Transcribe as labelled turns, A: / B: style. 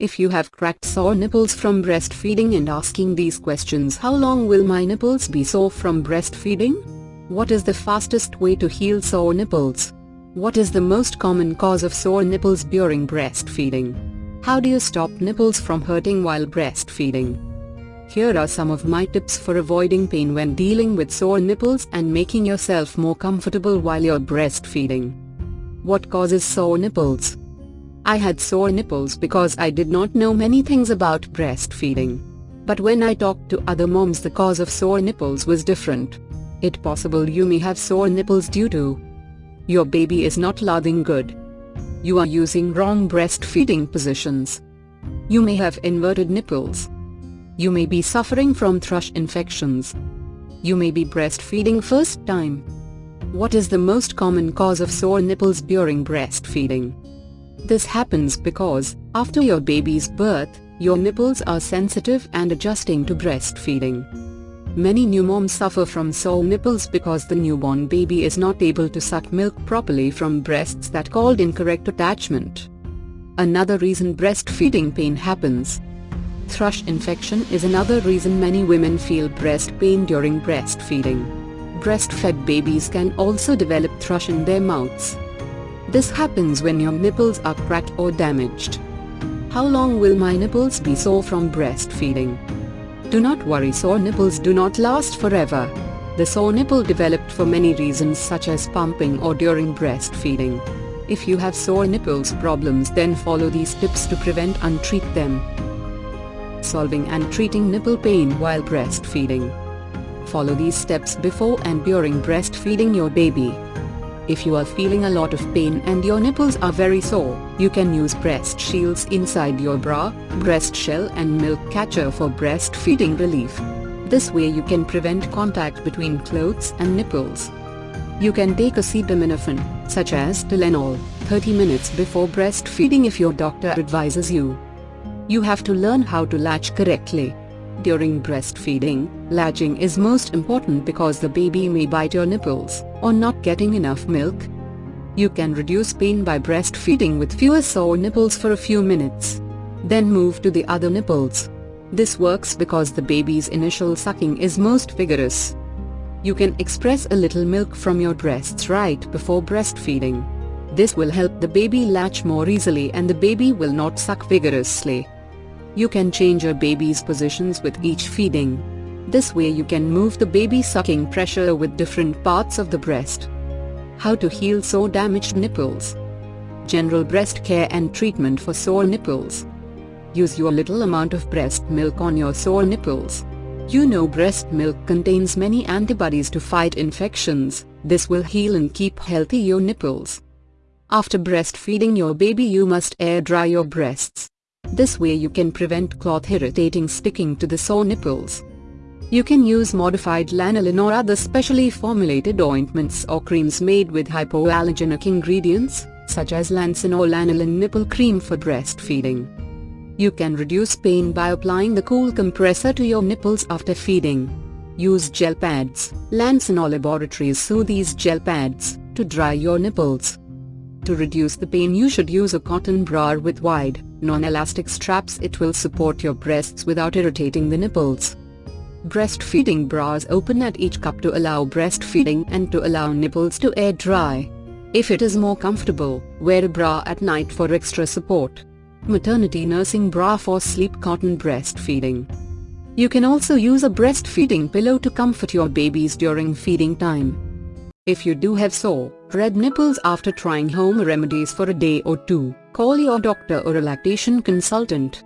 A: If you have cracked sore nipples from breastfeeding and asking these questions how long will my nipples be sore from breastfeeding? What is the fastest way to heal sore nipples? What is the most common cause of sore nipples during breastfeeding? How do you stop nipples from hurting while breastfeeding? Here are some of my tips for avoiding pain when dealing with sore nipples and making yourself more comfortable while you're breastfeeding. What causes sore nipples? I had sore nipples because I did not know many things about breastfeeding. But when I talked to other moms the cause of sore nipples was different. It possible you may have sore nipples due to your baby is not lathing good. You are using wrong breastfeeding positions. You may have inverted nipples. You may be suffering from thrush infections. You may be breastfeeding first time. What is the most common cause of sore nipples during breastfeeding? This happens because, after your baby's birth, your nipples are sensitive and adjusting to breastfeeding. Many new moms suffer from sore nipples because the newborn baby is not able to suck milk properly from breasts that called incorrect attachment. Another reason breastfeeding pain happens. Thrush infection is another reason many women feel breast pain during breastfeeding. Breastfed babies can also develop thrush in their mouths. This happens when your nipples are cracked or damaged. How long will my nipples be sore from breastfeeding? Do not worry sore nipples do not last forever. The sore nipple developed for many reasons such as pumping or during breastfeeding. If you have sore nipples problems then follow these tips to prevent and treat them. Solving and treating nipple pain while breastfeeding. Follow these steps before and during breastfeeding your baby. If you are feeling a lot of pain and your nipples are very sore, you can use breast shields inside your bra, breast shell and milk catcher for breastfeeding relief. This way you can prevent contact between clothes and nipples. You can take acetaminophen, such as Tylenol, 30 minutes before breastfeeding if your doctor advises you. You have to learn how to latch correctly. During breastfeeding, latching is most important because the baby may bite your nipples, or not getting enough milk. You can reduce pain by breastfeeding with fewer sore nipples for a few minutes. Then move to the other nipples. This works because the baby's initial sucking is most vigorous. You can express a little milk from your breasts right before breastfeeding. This will help the baby latch more easily and the baby will not suck vigorously. You can change your baby's positions with each feeding. This way you can move the baby sucking pressure with different parts of the breast. How to heal sore damaged nipples. General breast care and treatment for sore nipples. Use your little amount of breast milk on your sore nipples. You know breast milk contains many antibodies to fight infections, this will heal and keep healthy your nipples. After breastfeeding your baby you must air dry your breasts. This way you can prevent cloth irritating sticking to the sore nipples. You can use modified lanolin or other specially formulated ointments or creams made with hypoallergenic ingredients, such as Lansinoh lanolin nipple cream for breastfeeding. You can reduce pain by applying the cool compressor to your nipples after feeding. Use gel pads. Lansinoh Laboratories sue these gel pads to dry your nipples. To reduce the pain you should use a cotton bra with wide, non-elastic straps it will support your breasts without irritating the nipples. Breastfeeding bras open at each cup to allow breastfeeding and to allow nipples to air dry. If it is more comfortable, wear a bra at night for extra support. Maternity nursing bra for sleep cotton breastfeeding. You can also use a breastfeeding pillow to comfort your babies during feeding time. If you do have sore, red nipples after trying home remedies for a day or two, call your doctor or a lactation consultant.